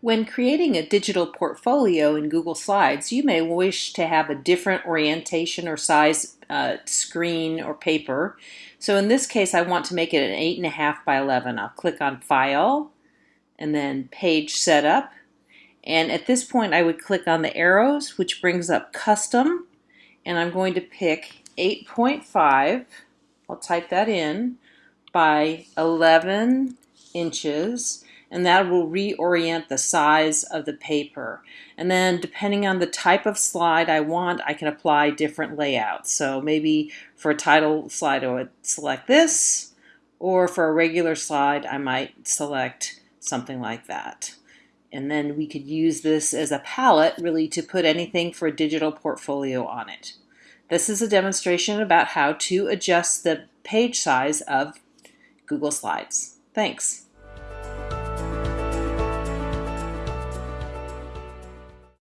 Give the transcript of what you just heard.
When creating a digital portfolio in Google Slides, you may wish to have a different orientation or size uh, screen or paper. So in this case, I want to make it an 8.5 by 11. I'll click on File and then Page Setup. And at this point, I would click on the arrows, which brings up Custom. And I'm going to pick 8.5. I'll type that in by 11 inches and that will reorient the size of the paper. And then depending on the type of slide I want, I can apply different layouts. So maybe for a title slide, I would select this, or for a regular slide, I might select something like that. And then we could use this as a palette really to put anything for a digital portfolio on it. This is a demonstration about how to adjust the page size of Google Slides. Thanks.